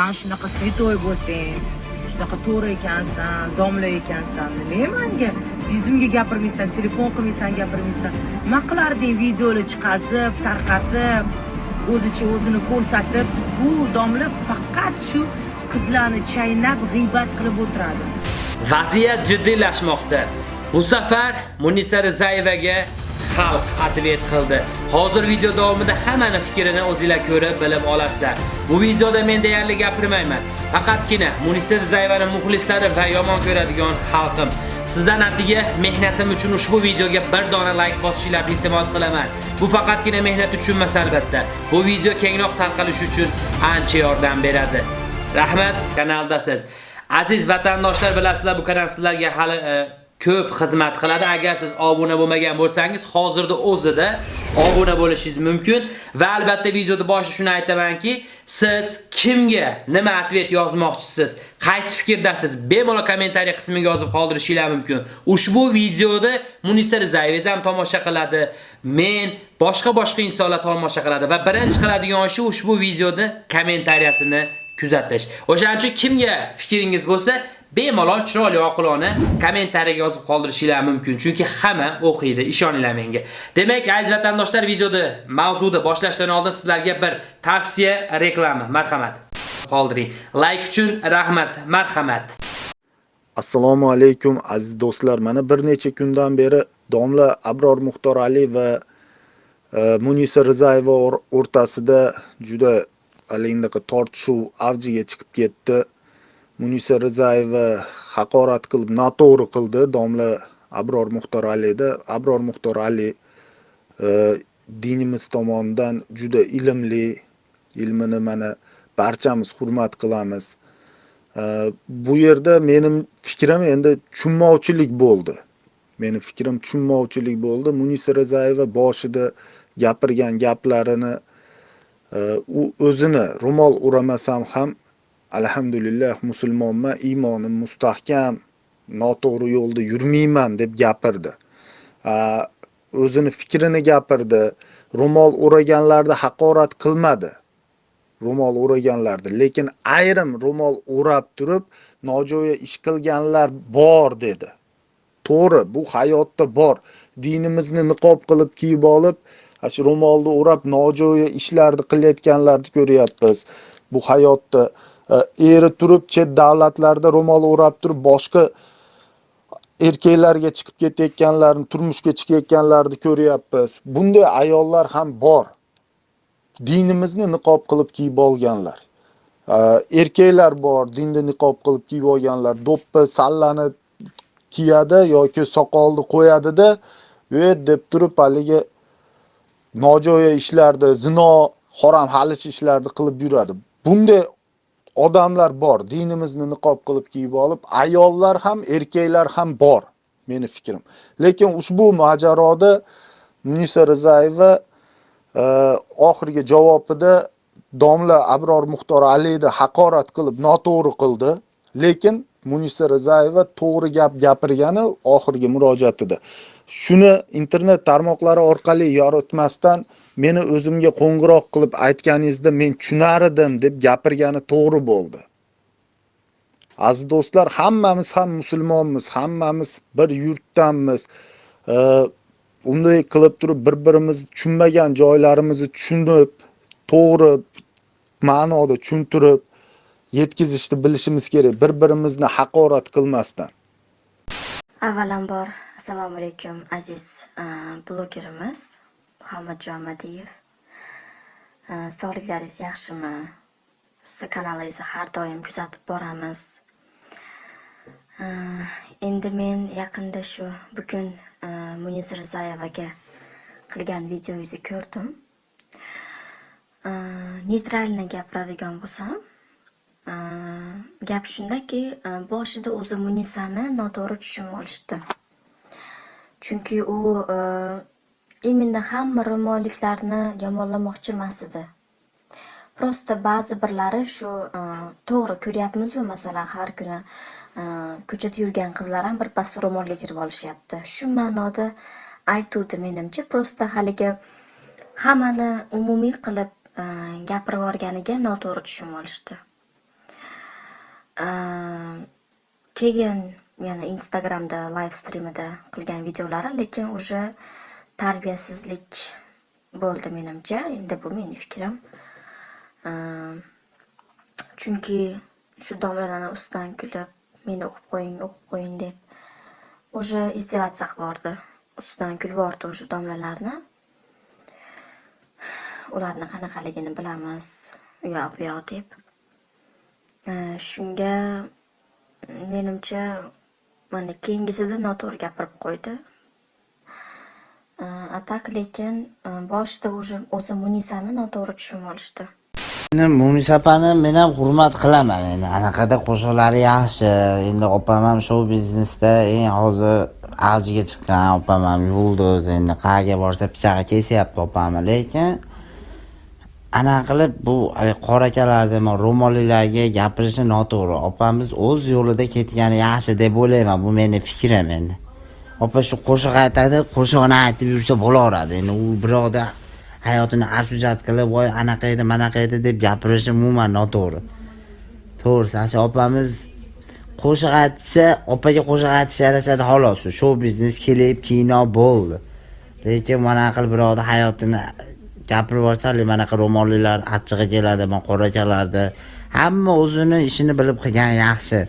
san shunaqa святой bo'lsang shunaqa to'g'ri ekansan domla ekansan nimaga manga yuzimga gapirmaysan telefon qilmaysan gapirmaysan nima qilarding videoni chiqazib tarqatib o'zicha o'zini ko'rsatib bu domla faqat shu qizlarni chaynab g'iybat qilib o'tiradi Vaziyat jiddiylashmoqda. Bu safar Munisa Rizayevaga xalq atvet qildi. Hozir video davomida hammani fikrini o'zingizlar ko'rib bilib olasizlar. Bu videoda men deyarli gapirmayman. Faqatgina Munisa Rizayevaning muxlislari va yomon ko'radigan xalqim. Sizdan atiga mehnatim uchun ushbu videoga bir dona like bosishingizni iltimos qilaman. Bu faqatgina mehnat uchun emas albatta. Bu video kengroq tarqalishi uchun ancha yordam beradi. Rahmat, kanaldasiz. Aziz vatandoshlar bilasizlar bu kanal sizlarga hali e, ko'p xizmat qiladi. Agar siz obuna bo'lmagan bo'lsangiz, hozirda o'zida obuna bo'lishingiz mumkin va albatta videoda boshida shuni aytamanki, siz kimga nima ответ yozmoqchisiz, qaysi fikrdasiz, bemalol kommentariy qismiga yozib qoldirishingiz mumkin. Ushbu videoda Munisa Rizayeva ham tomosha qiladi, men boshqa-boshqa insonlar tomosha qiladi va birinchi qiladigan ishi ushbu videoda kommentariyasini kuzatish. O'shaning uchun kimga fikringiz bo'lsa, bemalol chiroyli oqilona kommentariyaga yozib qoldirishinglar mumkin. Chunki hamma o'qiydi, ishoninglar menga. Demak, aziz vatandoshlar, videoda mavzuni boshlashdan oldin sizlarga bir tavsiya reklama, marhamat. Qoldiring. Like uchun rahmat, marhamat. Assalomu alaykum aziz do'stlar. Mana bir necha kundan beri domla Abror Muxtor Ali va e, Munisa Rizayeva o'rtasida juda haligi tortishuv avjiga chiqib ketdi. Munisa Rizayeva haqorat qilib, noto'g'ri qildi domla Abror muxtoralida Abror Muxtor Ali e, dinimiz tomonidan juda ilmli, ilmini mana barchamiz hurmat qilamiz. E, bu yerda mening fikrim endi tushunmovchilik bo'ldi. Meni fikrim tushunmovchilik bo'ldi. Munisa Rizayeva boshida gapirgan gaplarini e, u o'zini ro'mol uramasam ham alhamdulillah musulmonman iymonim mustahkam noto'g'ri yo'lda yurmayman deb gapirdi. O'zini fikrini gapirdi. Ro'mol o'raganlarni haqorat qilmadi. Ro'mol o'raganlarni lekin ayrim ro'mol o'rab turib nojo'ya ish qilganlar bor dedi. To'g'ri bu hayotda bor. Dinimizni niqob qilib kiyib olib shu ro'molni o'rab nojo'ya ishlarni qilayotganlarni ko'ryapmiz. Bu hayotda Э, eri turib chet davlatlarda ro'mol o'rab turib boshqa erkaklarga chiqib ketayotganlarni turmushga chiqayotganlarni ko'ryapmiz. Bunday ayollar ham bor. Dinimizni niqob qilib kiyib olganlar. Э, erkaklar bor dinni niqob qilib kiyib olganlar. Do'ppi sallani kiyadi yoki soqolni qo'yadida deb turib haligi nojo'ya ishlarni, zino, harom halish ishlarni qilib yuradi. Bunday odamlar bor. Dinimizni niqob qilib kiyib olib, ayollar ham, erkaklar ham bor, meni fikrim. Lekin ushbu mojaroda Munisa Rizayeva e, oxirgi javobida domla Abror Muxtor Aliyni haqorat qilib, noto'g'ri qildi. Lekin Munisa Rizayeva to'g'ri gap gapirgani oxirgi murojaatida. Shuni internet tarmoqlari orqali yoritmasdan meni o'zimga qo'ng'iroq qilib aytganingizda men tushunar edim deb gapirgani to'g'ri bo'ldi. Aziz do'stlar, hammamiz ham musulmonmiz, hammamiz bir yurtdanmiz. Unday qilib turib bir-birimiz tushunmagan joylarimizni tushunib, to'g'ri ma'noda tushuntirib yetkazishni bilishimiz kerak, bir-birimizni haqorat qilmasdan. Avvalambor assalomu alaykum aziz e, blogerimiz Muhammadjon Madiyev. Sog'liklaringiz yaxshimi? Sizni kanalingizni har doim kuzatib boramiz. Endi men yaqinda shu bugun e, Munisa Rizayevaga qilgan videongizni ko'rdim. Neytralni gapiradigan bo'lsam, e, gap shundaki, e, boshida o'zi Munisani noto'g'ri tushunib olishdi. Chunki u именно hamma ro'molliklarni yomonlamoqchimas edi. Prosta ba'zi birlari shu e, to'g'ri ko'ryapmiz-ku, masalan, har kuni e, ko'chada yurgan qizlar ham bir pas ro'molga kirib olishyapti. Shu ma'noda aytuvdi menimcha, prosta haligi hammani umumiy qilib e, gapirib yuborganiga noto'g'ri tushunib olishdi. Keyin yana Instagramda live streamida qilgan videolari, lekin уже tarbiyasizlik bo'ldi menimcha. Endi bu mening fikrim. Ehm, chunki shu domlalarni ustidan kulib, meni o'qib qo'ying, o'qib qo'ying deb уже izdevаться qilib Ustidan kulib yubordi o'sha domlalarni. Ularni qanaqaligini bilamiz, u yoq bu yoq deb. Ehm, shunga menimcha mana keyingisida noto'g'ri gapirib qo'ydi. Ehm, A tak lekin e, boshida o'sha o'zi Munisani noto'g'ri tushunib olishdi. Endi Munisa opani men ham hurmat qilaman. Endi anaqada qo'shiqlari yaxshi. Endi opam ham shou biznesda eng hozir avjiga chiqqan opam ham yulduz. Endi qayerga borsa pichog'i kesyapti opamni, lekin anaqa qilib bu haligi qora akalarni, ro'mollilarga gapirishi noto'g'ri. Opamiz o'z yo'lida ketgani yaxshi deb o'ylayman. Bu meni fikrim endi. Opa shu qo'shiq aytadi, qo'shiqni aytib yursa bo'laveradi. Endi u birovni hayotini absujat qilib, voy anaqa edi, manaqa edi deb gapirishi umuman noto'g'ri. To'g'risi, shu opamiz qo'shiq aytsa, opaga qo'shiq aytish yarashadi xolos. Shou biznes klip, kino bo'ldi. Lekin mana qilib birovni hayotini gapirib yuborsa, manaqa ro'mollilar achchig'i keladi, man qora akalarda hamma o'zini ishini bilib qilgan yaxshi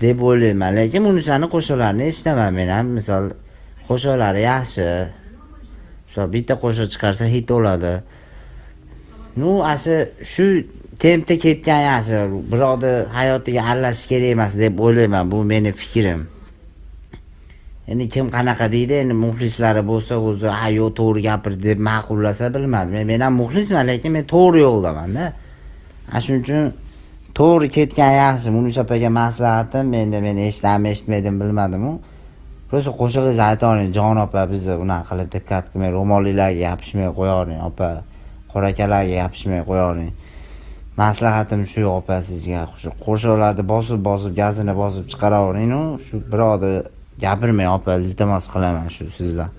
deb o'ylayman. Lekin Munisani qo'shiqlarini eshitaman men ham. Misol qo'shiqlari yaxshi. Misol bitta qo'shiq chiqarsa hit bo'ladi. Nu, asi shu tempda ketgan yaxshi. Birovni hayotiga aralashish kerak emas deb o'ylayman. Bu mening fikrim. Endi kim qanaqa deydi, endi muxlislari bo'lsa, o'zi ha yo'q to'g'ri gapirdi deb ma'qullasa bilmadim. Men, men ham muxlisman, lekin men to'g'ri yo'ldamanda. Ana shuning uchun to'g'ri ketgan yaxshi. Munisa opaga maslahatim, endi men eshitdimmi, eshitmadim bilmadim-u. Просто qo'shig'ingizni aytavering, jon opa, bizni unaqa qilib diqqat qilmang, ro'mollilarga yopishmay qo'yavering, opa. Qora akalarga yopishmay qo'yavering. Maslahatim shu opa sizga. Shu qo'shiqlarni bosib-bosib, gazini bosib chiqaravering-u, shu birovni gapirmang opa, iltimos qilaman shu sizdan.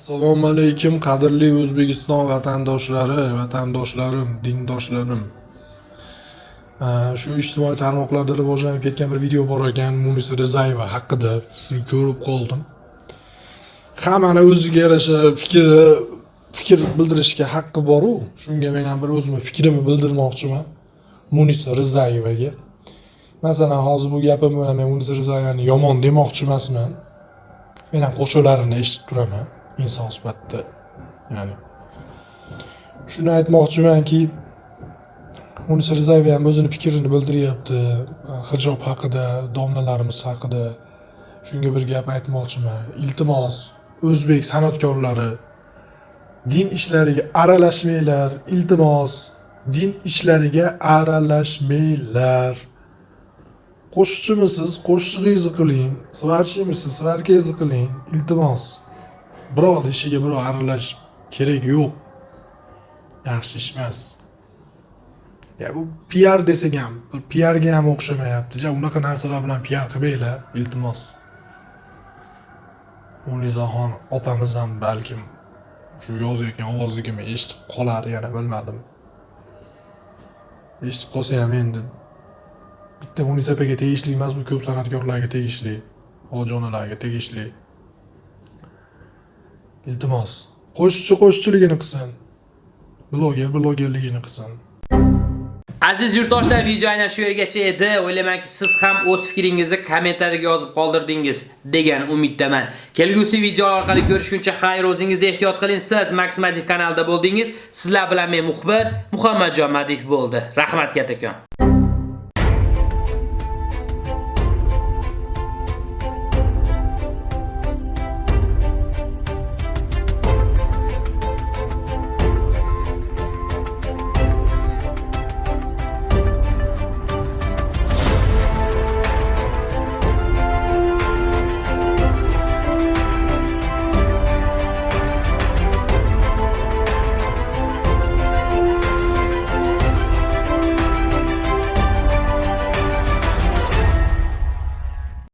Assalomu alaykum qadrli O'zbekiston vatandoshlari, vatandoshlarim, dindoshlarim. Shu ijtimoiy tarmoqlarda rivojlanib ketgan bir video bor ekan Munisa Rizayeva haqida. Ko'rib qoldim. Hammani o'ziga yarasha fikri fikr bildirishga haqqi boru Shunga men ham bir o'zimni fikrimni bildirmoqchiman Munisa Rizayevaga. Masalan, hozir bu gapim bilan men Munisa Rizayevani yomon demoqchi emasman. Men ham qo'shiqlarini eshitib turaman inson sifatida. Ya'ni shuni aytmoqchimanki, Munisa Rizayeva ham o'zini fikrini bildiryapti hijob haqida, domlalarimiz haqida. Shunga bir gap aytmoqchiman. Iltimos, o'zbek san'atkorlari din ishlariga aralashmanglar. Iltimos, din ishlariga aralashmanglar. Qo'shiqchimisiz, qo'shig'ingizni qiling. Svarchimisiz, svarkangizni qiling. Iltimos. Birov ishiga birov aralash kerak yo'q. Yaxshi ish emas. Bu PR desak ham, PRga ham o'xshamayapti. Ja, unaqa narsalar bilan PR qilmanglar, iltimos. Unizaxon opamiz ham balkim shu yozayotgan ovozligimni eshitib qolar yana bilmadim. Eshitib qolsa ham endi bitta Munisa opaga tegishli emas, bu ko'p san'atkorlarga tegishli, ojonalarga tegishli. Iltimos, qo'shiqchi qo'shiqchiligini qilsin. Bloger blogerligini qilsin. Aziz yurtdoshlar, video aynan shu yergacha edi. O'ylaymanki, siz ham o'z fikringizni kommentariyaga yozib qoldirdingiz degan umiddaman. Kelgusi video orqali ko'rishguncha xayr, o'zingizga ehtiyot qiling. Siz Maximativ kanalida bo'ldingiz. Sizlar bilan men muxbir Muhammadjon Madif bo'ldi. Rahmat katakon.